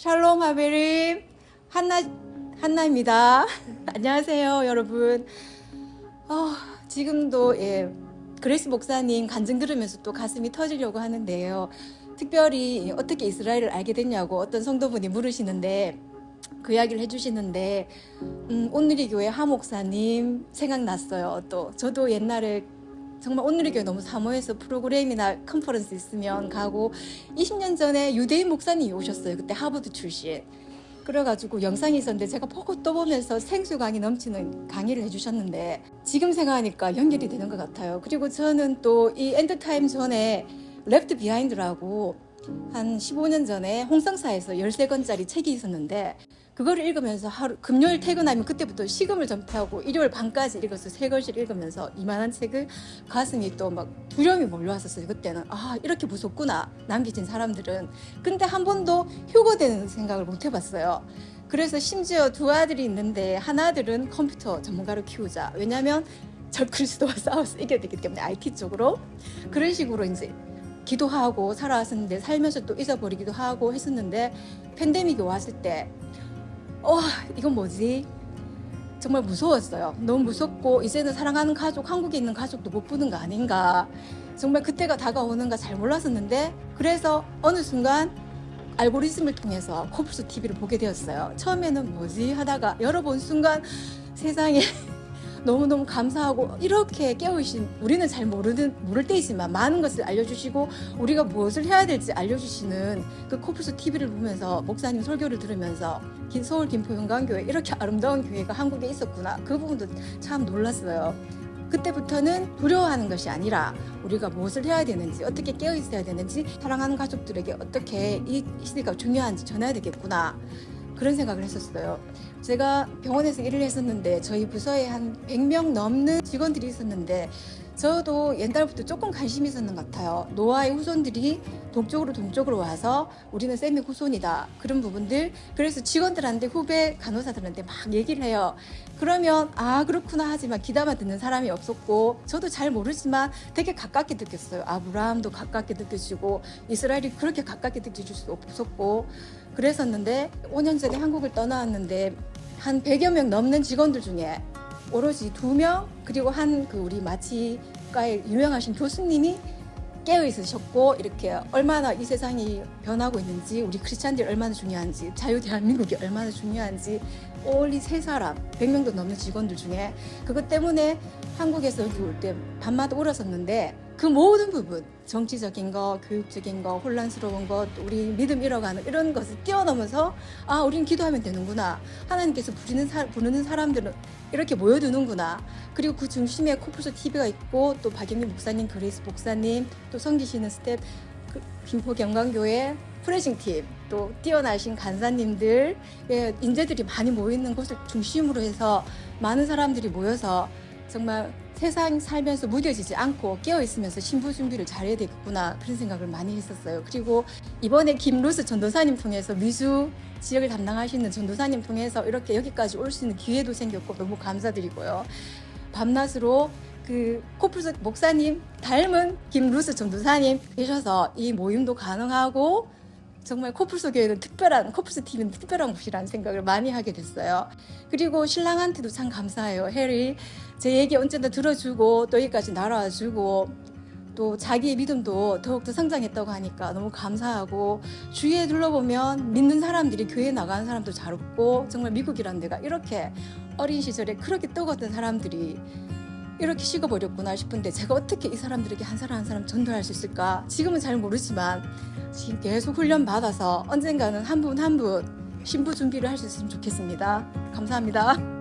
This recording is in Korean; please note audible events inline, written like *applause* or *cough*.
שלום חברים 한나 한나입니다. *laughs* 안녕하세요, 여러분. 어, 지금도 예, 그레이스 목사님 간증 들으면서 또 가슴이 터지려고 하는데요. 특별히 어떻게 이스라엘을 알게 됐냐고 어떤 성도분이 물으시는데 그 이야기를 해주시는데 음, 온누리 교회 하 목사님 생각났어요. 또 저도 옛날에 정말 온누리 교회 너무 사모해서 프로그램이나 컨퍼런스 있으면 가고 20년 전에 유대인 목사님이 오셨어요. 그때 하버드 출신. 그래가지고 영상이 있었는데 제가 보고 또 보면서 생수강이 넘치는 강의를 해주셨는데 지금 생각하니까 연결이 되는 것 같아요. 그리고 저는 또 이 end time 전에 Left Behind라고 한 15년 전에 홍성사에서 13권짜리 책이 있었는데 그거를 읽으면서 하루 금요일 퇴근하면 그때부터 식음을 전폐하고 일요일 밤까지 읽어서 세 권씩 읽으면서 이만한 책을 가슴이 또 막 두려움이 몰려왔었어요. 그때는 아 이렇게 무섭구나 남겨진 사람들은 근데 한 번도 휴고되는 생각을 못 해봤어요. 그래서 심지어 두 아들이 있는데 하나들은 컴퓨터 전문가로 키우자. 왜냐하면 저 그리스도와 *laughs* 싸워서 이겨야 되기 때문에 IT 쪽으로 그런 식으로 이제 기도하고 살아왔었는데 살면서 또 잊어버리기도 하고 했었는데 팬데믹이 왔을 때 와, 이건 뭐지? 정말 무서웠어요. 너무 무섭고 이제는 사랑하는 가족, 한국에 있는 가족도 못 보는 거 아닌가. 정말 그때가 다가오는가 잘 몰랐었는데 그래서 어느 순간 알고리즘을 통해서 코뿔소 TV를 보게 되었어요. 처음에는 뭐지 하다가 번 순간 세상에 너무너무 감사하고 이렇게 깨우신 우리는 잘 모르는 모를 때이지만 많은 것을 알려주시고 우리가 무엇을 해야 될지 알려주시는 그 코뿔소 TV를 보면서 목사님 설교를 들으면서 서울 김포용강교회 이렇게 아름다운 교회가 한국에 있었구나 그 부분도 참 놀랐어요. 그때부터는 두려워하는 것이 아니라 우리가 무엇을 해야 되는지 어떻게 깨어 있어야 되는지 사랑하는 가족들에게 어떻게 이 시대가 중요한지 전해야 되겠구나 그런 생각을 했었어요. 제가 병원에서 일을 했었는데 저희 부서에 한 100명 넘는 직원들이 있었는데 저도 옛날부터 조금 관심이 있었는 것 같아요. 노아의 후손들이 동쪽으로 동쪽으로 와서 우리는 쌤의 후손이다. 그런 부분들. 그래서 직원들한테 후배 간호사들한테 막 얘기를 해요. 그러면 아 그렇구나 하지만 귀담아 듣는 사람이 없었고 저도 잘 모르지만 되게 가깝게 느꼈어요. 아브라함도 가깝게 느껴지고 이스라엘이 그렇게 가깝게 느껴질 수 없었고 그랬었는데 5년 전에 한국을 떠나왔는데 한 100여 명 넘는 직원들 중에 오로지 두 명 그리고 한 그 우리 마 취과의 유명하신 교수님이 깨어 있으셨고 이렇게 얼마나 이 세상이 변하고 있는지 우리 크리스찬들이 얼마나 중요한지 자유 대한민국이 얼마나 중요한지 올리 세 사람 100명도 넘는 직원들 중에 그것 때문에 한국에서 여기 올 때 밤마다 울었었는데 그 모든 부분 정치적인 거 교육적인 거 혼란스러운 것 우리 믿음 잃어가는 이런 것을 뛰어넘어서 아 우리는 기도하면 되는구나. 하나님께서 부르는, 사, 부르는 사람들은 이렇게 모여드는구나. 그리고 그 중심에 코뿔소 TV가 있고 또 박영민 목사님 그레이스 목사님 또 섬기시는 스텝 그 김포 경강교회 praising 팀 또 뛰어나신 간사님들 예, 인재들이 많이 모이는 곳을 중심으로 해서 많은 사람들이 모여서 정말 세상 살면서 무뎌지지 않고 깨어있으면서 신부 준비를 잘해야 되겠구나 그런 생각을 많이 했었어요. 그리고 이번에 김루스 전도사님 통해서 미주 지역을 담당하시는 전도사님 통해서 이렇게 여기까지 올 수 있는 기회도 생겼고 너무 감사드리고요. 밤낮으로 그 코뿔소 목사님 닮은 김루스 전도사님 계셔서 이 모임도 가능하고 정말 코뿔소 교회는 특별한 코뿔소 TV는 특별한 곳이라는 생각을 많이 하게 됐어요. 그리고 신랑한테도 참 감사해요. 해리 제 얘기 언제나 들어주고 또 여기까지 날아와주고 또 자기의 믿음도 더욱더 성장했다고 하니까 너무 감사하고 주위에 둘러보면 믿는 사람들이 교회에 나가는 사람도 잘 없고 정말 미국이라는 데가 이렇게 어린 시절에 그렇게 떠었던 사람들이 이렇게 식어버렸구나 싶은데 제가 어떻게 이 사람들에게 한 사람 한 사람 전도할 수 있을까? 지금은 잘 모르지만 지금 계속 훈련 받아서 언젠가는 한 분 한분 신부 준비를 할 수 있으면 좋겠습니다. 감사합니다